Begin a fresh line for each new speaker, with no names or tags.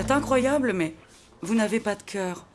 C'est incroyable, mais vous n'avez pas de cœur.